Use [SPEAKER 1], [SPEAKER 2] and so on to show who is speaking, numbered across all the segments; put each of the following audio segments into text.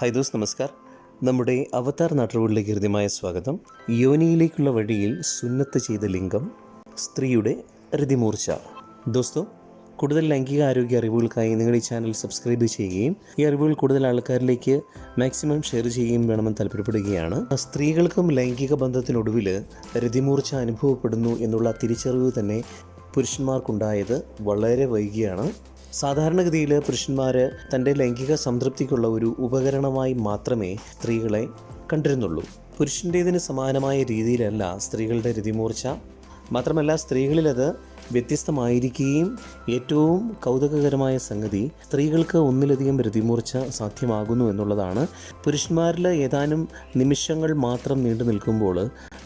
[SPEAKER 1] Hi those നമസ്കാർ. നമ്മുടെ അവതാർ നാട്ടുകളിലേക്ക് ഹൃദ്യമായ സ്വാഗതം. യോനിയിലേക്കുള്ള വഴിയിൽ സുന്നത്ത് ചെയ്ത ലിംഗം സ്ത്രീയുടെ ഹൃതിമൂർച്ച ദോസ്തോ കൂടുതൽ ലൈംഗിക ആരോഗ്യ അറിവുകൾക്കായി നിങ്ങൾ ഈ ചാനൽ സബ്സ്ക്രൈബ് ചെയ്യുകയും ഈ അറിവുകൾ കൂടുതൽ ആൾക്കാരിലേക്ക് മാക്സിമം ഷെയർ ചെയ്യുകയും വേണമെന്ന് താല്പര്യപ്പെടുകയാണ്. സ്ത്രീകൾക്കും ലൈംഗിക ബന്ധത്തിനൊടുവിൽ രതിമൂർച്ച അനുഭവപ്പെടുന്നു എന്നുള്ള തിരിച്ചറിവ് തന്നെ പുരുഷന്മാർക്കുണ്ടായത് വളരെ വൈകിയാണ്. സാധാരണഗതിയിൽ പുരുഷന്മാർ തന്റെ ലൈംഗിക സംതൃപ്തിക്കുള്ള ഒരു ഉപകരണമായി മാത്രമേ സ്ത്രീകളെ കണ്ടിരുന്നുള്ളൂ. പുരുഷന്റേതിന് സമാനമായ രീതിയിലല്ല സ്ത്രീകളുടെ രതിമൂർച്ച. മാത്രമല്ല സ്ത്രീകളിലത് വ്യത്യസ്തമായിരിക്കുകയും ഏറ്റവും കൗതുകകരമായ സംഗതി സ്ത്രീകൾക്ക് ഒന്നിലധികം രതിമൂർച്ച സാധ്യമാകുന്നു എന്നുള്ളതാണ്. പുരുഷന്മാരിൽ ഏതാനും നിമിഷങ്ങൾ മാത്രം നീണ്ടു നിൽക്കുമ്പോൾ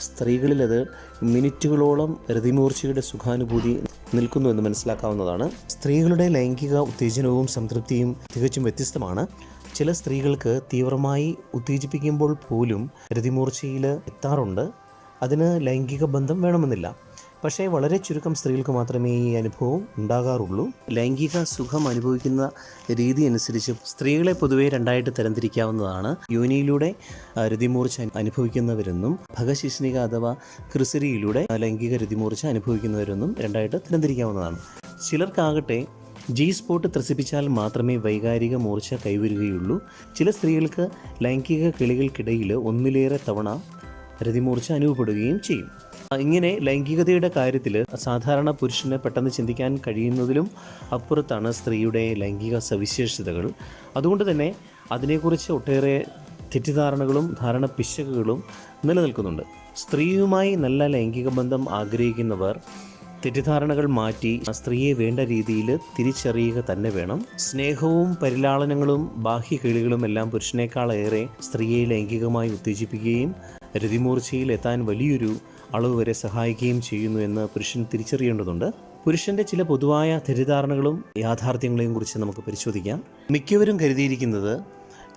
[SPEAKER 1] സ്ത്രീകളിലത് മിനിറ്റുകളോളം രതിമൂർച്ചയുടെ സുഖാനുഭൂതി നിൽക്കുന്നു എന്ന് മനസ്സിലാക്കാവുന്നതാണ്. സ്ത്രീകളുടെ ലൈംഗിക ഉത്തേജനവും സംതൃപ്തിയും തികച്ചും വ്യത്യസ്തമാണ്. ചില സ്ത്രീകൾക്ക് തീവ്രമായി ഉത്തേജിപ്പിക്കുമ്പോൾ പോലും രതിമൂർച്ചയിൽ എത്താറുണ്ട്. അതിന് ലൈംഗിക ബന്ധം വേണമെന്നില്ല. പക്ഷേ വളരെ ചുരുക്കം സ്ത്രീകൾക്ക് മാത്രമേ ഈ അനുഭവം ഉണ്ടാകാറുള്ളൂ. ലൈംഗിക സുഖം അനുഭവിക്കുന്ന രീതി അനുസരിച്ച് സ്ത്രീകളെ പൊതുവേ രണ്ടായിട്ട് തരംതിരിക്കാവുന്നതാണ്. യോനിയിലൂടെ രതിമൂർച്ച അനുഭവിക്കുന്നവരെന്നും ഭഗശിഷ്ണിക അഥവാ ക്രിസരിയിലൂടെ ലൈംഗിക രതിമൂർച്ച അനുഭവിക്കുന്നവരെന്നും രണ്ടായിട്ട് തരംതിരിക്കാവുന്നതാണ്. ചിലർക്കാകട്ടെ ജി സ്പോട്ട് ത്രസിപ്പിച്ചാൽ മാത്രമേ വൈകാരിക മൂർച്ച കൈവരുകയുള്ളൂ. ചില സ്ത്രീകൾക്ക് ലൈംഗിക കിളികൾക്കിടയിൽ ഒന്നിലേറെ തവണ രതിമൂർച്ച അനുഭവപ്പെടുകയും ചെയ്യും. ഇങ്ങനെ ലൈംഗികതയുടെ കാര്യത്തിൽ സാധാരണ പുരുഷന് പെട്ടെന്ന് ചിന്തിക്കാൻ കഴിയുന്നതിലും അപ്പുറത്താണ് സ്ത്രീയുടെ ലൈംഗിക സവിശേഷതകൾ. അതുകൊണ്ട് തന്നെ അതിനെക്കുറിച്ച് ഒട്ടേറെ തെറ്റിദ്ധാരണകളും ധാരണ പിശകുകളും നിലനിൽക്കുന്നുണ്ട്. സ്ത്രീയുമായി നല്ല ലൈംഗിക ബന്ധം ആഗ്രഹിക്കുന്നവർ തെറ്റിദ്ധാരണകൾ മാറ്റി സ്ത്രീയെ വേണ്ട രീതിയിൽ തിരിച്ചറിയുക തന്നെ വേണം. സ്നേഹവും പരിലാളനങ്ങളും ബാഹ്യ കിളികളും എല്ലാം പുരുഷനേക്കാളേറെ സ്ത്രീയെ ലൈംഗികമായി ഉത്തേജിപ്പിക്കുകയും രതിമൂർച്ചയിൽ എത്താൻ വലിയൊരു അളവ് വരെ സഹായിക്കുകയും ചെയ്യുന്നു എന്ന് പുരുഷൻ തിരിച്ചറിയേണ്ടതുണ്ട്. പുരുഷന്റെ ചില പൊതുവായ തെറ്റിദ്ധാരണകളും യാഥാർത്ഥ്യങ്ങളെയും കുറിച്ച് നമുക്ക് പരിശോധിക്കാം. മിക്കവരും കരുതിയിരിക്കുന്നത്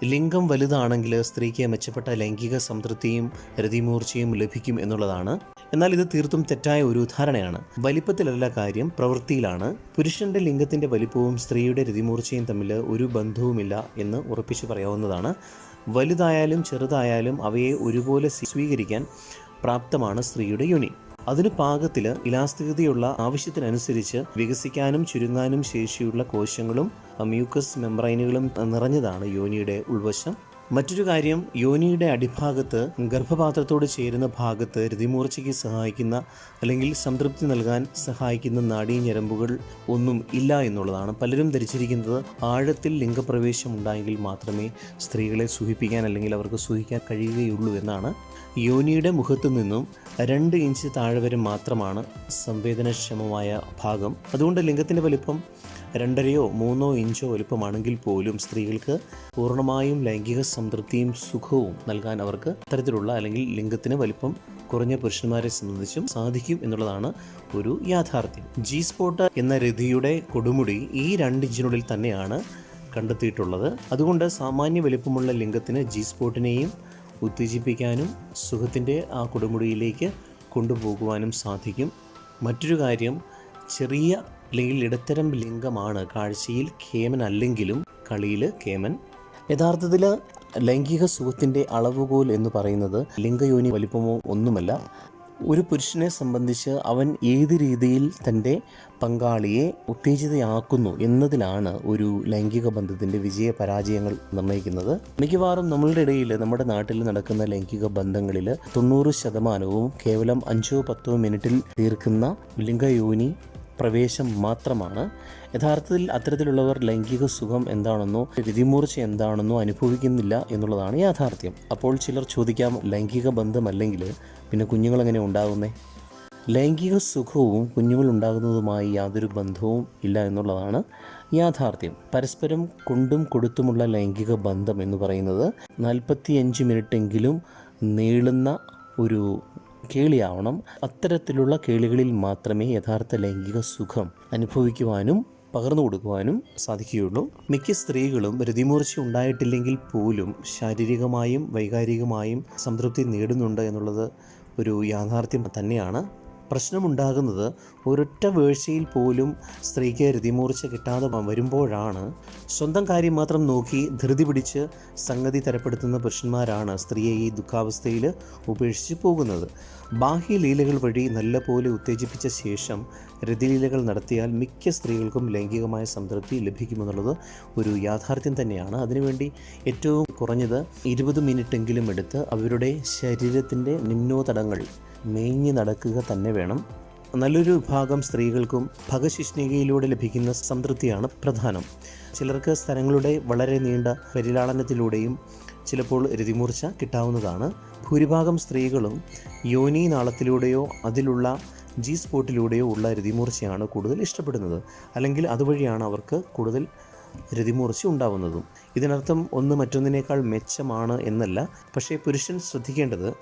[SPEAKER 1] ലിംഗം വലുതാണെങ്കിൽ സ്ത്രീക്ക് മെച്ചപ്പെട്ട ലൈംഗിക സംതൃപ്തിയും രതിമൂർച്ചയും ലഭിക്കും എന്നുള്ളതാണ്. എന്നാൽ ഇത് തീർത്തും തെറ്റായ ഒരു ധാരണയാണ് വലിപ്പത്തിലല്ല കാര്യം പ്രവൃത്തിയിലാണ്. പുരുഷന്റെ ലിംഗത്തിന്റെ വലിപ്പവും സ്ത്രീയുടെ രതിമൂർച്ചയും തമ്മിൽ ഒരു ബന്ധവുമില്ല എന്ന് ഉറപ്പിച്ചു പറയാവുന്നതാണ്. വലുതായാലും ചെറുതായാലും അവയെ ഒരുപോലെ സ്വീകരിക്കാൻ പ്രാപ്തമാണ് സ്ത്രീയുടെ യോനി. അതിന് പാകത്തിൽ ഇലാസ്തികതയുള്ള ആവശ്യത്തിനനുസരിച്ച് വികസിക്കാനും ചുരുങ്ങാനും ശേഷിയുള്ള കോശങ്ങളും മ്യൂക്കസ് മെംബ്രൈനുകളും നിറഞ്ഞതാണ് യോനിയുടെ ഉൾവശം. മറ്റൊരു കാര്യം യോനിയുടെ അടിഭാഗത്ത് ഗർഭപാത്രത്തോട് ചേരുന്ന ഭാഗത്ത് രതിമൂർച്ചയ്ക്ക് സഹായിക്കുന്ന അല്ലെങ്കിൽ സംതൃപ്തി നൽകാൻ സഹായിക്കുന്ന നാഡീഞരമ്പുകൾ ഒന്നും ഇല്ല എന്നുള്ളതാണ്. പലരും ധരിച്ചിരിക്കുന്നത് ആഴത്തിൽ ലിംഗപ്രവേശം ഉണ്ടായെങ്കിൽ മാത്രമേ സ്ത്രീകളെ സുഖിപ്പിക്കാൻ അല്ലെങ്കിൽ അവർക്ക് സുഖിക്കാൻ കഴിയുകയുള്ളൂ എന്നാണ്. യോനിയുടെ മുഖത്തു നിന്നും രണ്ട് ഇഞ്ച് താഴെ വരെ മാത്രമാണ് സംവേദനക്ഷമമായ ഭാഗം. അതുകൊണ്ട് ലിംഗത്തിന്റെ വലിപ്പം രണ്ടരയോ മൂന്നോ ഇഞ്ചോ വലുപ്പമാണെങ്കിൽ പോലും സ്ത്രീകൾക്ക് പൂർണമായും ലൈംഗിക സംതൃപ്തിയും സുഖവും നൽകാൻ അവർക്ക് അത്തരത്തിലുള്ള അല്ലെങ്കിൽ ലിംഗത്തിന് വലിപ്പം കുറഞ്ഞ പുരുഷന്മാരെ സംബന്ധിച്ചും സാധിക്കും എന്നുള്ളതാണ് ഒരു യാഥാർത്ഥ്യം. ജി സ്പോട്ട് എന്ന രതിയുടെ കൊടുമുടി ഈ രണ്ട് ഇഞ്ചിനുള്ളിൽ തന്നെയാണ് കണ്ടെത്തിയിട്ടുള്ളത്. അതുകൊണ്ട് സാമാന്യ വലിപ്പമുള്ള ലിംഗത്തിന് ജി സ്പോട്ടിനെയും ഉത്തേജിപ്പിക്കാനും സുഖത്തിന്റെ ആ കൊടുമുടിയിലേക്ക് കൊണ്ടുപോകുവാനും സാധിക്കും. മറ്റൊരു കാര്യം ചെറിയ അല്ലെങ്കിൽ ഇടത്തരം ലിംഗമാണ് കാഴ്ചയിൽ കേമൻ അല്ലെങ്കിലും കളിയിൽ കേമൻ. യഥാർത്ഥത്തിൽ ലൈംഗിക സുഖത്തിന്റെ അളവുകോൽ എന്ന് പറയുന്നത് ലിംഗയോനി വലിപ്പമോ ഒന്നുമല്ല ഒരു പുരുഷനെ സംബന്ധിച്ച് അവൻ ഏത് രീതിയിൽ തന്റെ പങ്കാളിയെ ഉത്തേജിതയാക്കുന്നു എന്നതിലാണ് ഒരു ലൈംഗിക ബന്ധത്തിന്റെ വിജയ പരാജയങ്ങൾ നിർണയിക്കുന്നത് മിക്കവാറും നമ്മളുടെ ഇടയിൽ നമ്മുടെ നാട്ടിൽ നടക്കുന്ന ലൈംഗിക ബന്ധങ്ങളിൽ തൊണ്ണൂറ് ശതമാനവും കേവലം അഞ്ചോ പത്തോ മിനിറ്റിൽ തീർക്കുന്ന ലിംഗയോനി പ്രവേശം മാത്രമാണ്. യഥാർത്ഥത്തിൽ അത്തരത്തിലുള്ളവർ ലൈംഗിക സുഖം എന്താണെന്നോ രതിമൂർച്ച എന്താണെന്നോ അനുഭവിക്കുന്നില്ല എന്നുള്ളതാണ് യാഥാർത്ഥ്യം. അപ്പോൾ ചിലർ ചോദിക്കാം ലൈംഗിക ബന്ധമല്ലെങ്കിൽ പിന്നെ കുഞ്ഞുങ്ങളെങ്ങനെ ഉണ്ടാകുന്നേ? ലൈംഗിക സുഖവും കുഞ്ഞുങ്ങളുണ്ടാകുന്നതുമായി യാതൊരു ബന്ധവും ഇല്ല എന്നുള്ളതാണ് യാഥാർത്ഥ്യം. പരസ്പരം കൊണ്ടും കൊടുത്തുമുള്ള ലൈംഗിക ബന്ധം എന്ന് പറയുന്നത് നാൽപ്പത്തിയഞ്ച് മിനിറ്റെങ്കിലും നീളുന്ന ഒരു കേളിയാവണം. അത്തരത്തിലുള്ള കേളികളിൽ മാത്രമേ യഥാർത്ഥ ലൈംഗിക സുഖം അനുഭവിക്കുവാനും പകർന്നു കൊടുക്കുവാനും സാധിക്കുകയുള്ളൂ. മിക്ക സ്ത്രീകളും രതിമൂർച്ച ഉണ്ടായിട്ടില്ലെങ്കിൽ പോലും ശാരീരികമായും വൈകാരികമായും സംതൃപ്തി നേടുന്നുണ്ട് എന്നുള്ളത് ഒരു യാഥാർത്ഥ്യം തന്നെയാണ്. പ്രശ്നമുണ്ടാകുന്നത് ഒരൊറ്റ വീഴ്ചയിൽ പോലും സ്ത്രീക്ക് രതിമൂർച്ച കിട്ടാതെ വരുമ്പോഴാണ് സ്വന്തം കാര്യം മാത്രം നോക്കി ധൃതി പിടിച്ച് സംഗതി തരപ്പെടുത്തുന്ന പുരുഷന്മാരാണ് സ്ത്രീയെ ഈ ദുഃഖാവസ്ഥയിൽ ഉപേക്ഷിച്ച് പോകുന്നത്. ബാഹ്യ ലീലകൾ വഴി നല്ലപോലെ ഉത്തേജിപ്പിച്ച ശേഷം രതിലീലകൾ നടത്തിയാൽ മിക്ക സ്ത്രീകൾക്കും ലൈംഗികമായ സംതൃപ്തി ലഭിക്കുമെന്നുള്ളത് ഒരു യാഥാർത്ഥ്യം തന്നെയാണ്. അതിനുവേണ്ടി ഏറ്റവും കുറഞ്ഞത് ഇരുപത് മിനിറ്റെങ്കിലും എടുത്ത് അവരുടെ ശരീരത്തിന്റെ നിമ്നോതടങ്ങൾ മേഞ്ഞ് നടക്കുക തന്നെ വേണം. നല്ലൊരു വിഭാഗം സ്ത്രീകൾക്കും ഭഗശിഷ്ണികയിലൂടെ ലഭിക്കുന്ന സംതൃപ്തിയാണ് പ്രധാനം. ചിലർക്ക് സ്ഥലങ്ങളുടെ വളരെ നീണ്ട പരിലാളനത്തിലൂടെയും ചിലപ്പോൾ രതിമൂർച്ച കിട്ടാവുന്നതാണ്. ഭൂരിഭാഗം സ്ത്രീകളും യോനി നാളത്തിലൂടെയോ അതിലുള്ള ജി സ്പോട്ടിലൂടെയോ ഉള്ള രതിമൂർച്ചയാണ് കൂടുതൽ ഇഷ്ടപ്പെടുന്നത്. അല്ലെങ്കിൽ അതുവഴിയാണ് അവർക്ക് കൂടുതൽ രതിമൂർച്ച ഉണ്ടാവുന്നതും. ഇതിനർത്ഥം ഒന്ന് മറ്റൊന്നിനേക്കാൾ മെച്ചമാണ് എന്നല്ല. പക്ഷേ പുരുഷൻ ശ്രദ്ധിക്കേണ്ടത്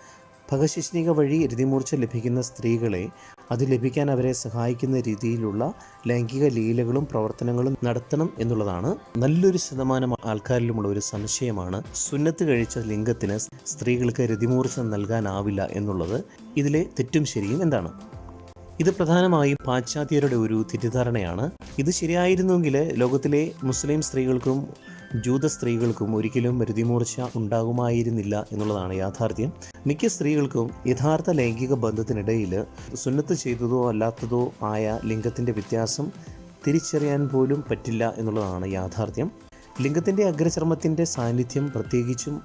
[SPEAKER 1] ഭഗശിഷ്ണിക വഴി രതിമൂർച്ച ലഭിക്കുന്ന സ്ത്രീകളെ അത് ലഭിക്കാൻ അവരെ സഹായിക്കുന്ന രീതിയിലുള്ള ലൈംഗിക ലീലകളും പ്രവർത്തനങ്ങളും നടത്തണം എന്നുള്ളതാണ്. നല്ലൊരു ശതമാനം ആൾക്കാരിലുമുള്ള ഒരു സംശയമാണ് സുന്നത്ത് കഴിച്ച ലിംഗത്തിന് സ്ത്രീകൾക്ക് രതിമൂർച്ച നൽകാനാവില്ല എന്നുള്ളത്. ഇതിലെ തെറ്റും ശരിയും എന്താണ്? ഇത് പ്രധാനമായും പാശ്ചാത്യരുടെ ഒരു തെറ്റിദ്ധാരണയാണ്. ഇത് ശരിയായിരുന്നെങ്കിൽ ലോകത്തിലെ മുസ്ലിം സ്ത്രീകൾക്കും ജൂത സ്ത്രീകൾക്കും ഒരിക്കലും രതിമൂർച്ച ഉണ്ടാകുമായിരുന്നില്ല എന്നുള്ളതാണ് യാഥാർത്ഥ്യം. മിക്ക സ്ത്രീകൾക്കും യഥാർത്ഥ ലൈംഗിക ബന്ധത്തിനിടയിൽ സുന്നത്ത് ചെയ്തതോ അല്ലാത്തതോ ആയ ലിംഗത്തിന്റെ വ്യത്യാസം തിരിച്ചറിയാൻ പോലും പറ്റില്ല എന്നുള്ളതാണ് യാഥാർത്ഥ്യം. ലിംഗത്തിന്റെ അഗ്രചർമ്മത്തിന്റെ സാന്നിധ്യം പ്രത്യേകിച്ചും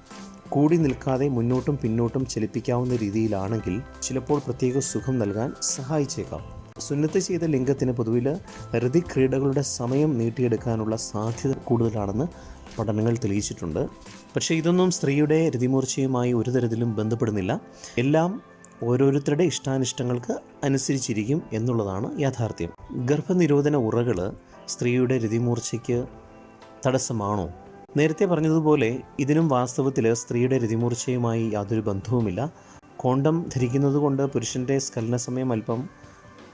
[SPEAKER 1] കൂടി നിൽക്കാതെ മുന്നോട്ടും പിന്നോട്ടും ചലിപ്പിക്കാവുന്ന രീതിയിലാണെങ്കിൽ ചിലപ്പോൾ പ്രത്യേക സുഖം നൽകാൻ സഹായിച്ചേക്കാം. സുന്നത്ത് ചെയ്ത ലിംഗത്തിന് പൊതുവിൽ ഹൃതിക്രീഡകളുടെ സമയം നീട്ടിയെടുക്കാനുള്ള സാധ്യത കൂടുതലാണെന്ന് പഠനങ്ങൾ തെളിയിച്ചിട്ടുണ്ട്. പക്ഷേ ഇതൊന്നും സ്ത്രീയുടെ രതിമൂർച്ചയുമായി ഒരു തരത്തിലും ബന്ധപ്പെടുന്നില്ല. എല്ലാം ഓരോരുത്തരുടെ ഇഷ്ടാനിഷ്ടങ്ങൾക്ക് അനുസരിച്ചിരിക്കും എന്നുള്ളതാണ് യാഥാർത്ഥ്യം. ഗർഭനിരോധന ഉറകൾ സ്ത്രീയുടെ രതിമൂർച്ചയ്ക്ക് തടസ്സമാണോ? നേരത്തെ പറഞ്ഞതുപോലെ ഇതിനും വാസ്തവത്തിൽ സ്ത്രീയുടെ രതിമൂർച്ചയുമായി യാതൊരു ബന്ധവുമില്ല. കോണ്ടം ധരിക്കുന്നത് കൊണ്ട് പുരുഷന്റെ സ്കലന സമയം അല്പം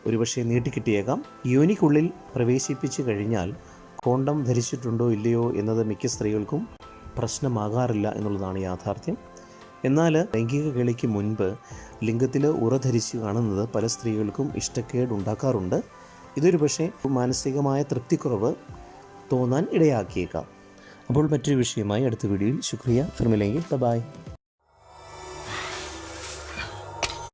[SPEAKER 1] ഒരുപക്ഷെ നീട്ടിക്കിട്ടിയേക്കാം. യോനിക്കുള്ളിൽ പ്രവേശിപ്പിച്ചു കഴിഞ്ഞാൽ കോണ്ടം ധരിച്ചിട്ടുണ്ടോ ഇല്ലയോ എന്നത് മിക്ക സ്ത്രീകൾക്കും പ്രശ്നമാകാറില്ല എന്നുള്ളതാണ് യാഥാർത്ഥ്യം. എന്നാൽ ലൈംഗിക കേളിക്ക് മുൻപ് ലിംഗത്തിൽ ഉറ ധരിച്ച് കാണുന്നത് പല സ്ത്രീകൾക്കും ഇഷ്ടക്കേട് ഉണ്ടാക്കാറുണ്ട്. ഇതൊരു പക്ഷേ മാനസികമായ തൃപ്തിക്കുറവ് തോന്നാൻ ഇടയാക്കിയേക്കാം. അപ്പോൾ മറ്റൊരു വിഷയമായി അടുത്ത വീഡിയോയിൽ ശുക്രിയ. ഫിർമിലെങ്കിൽ ബൈ.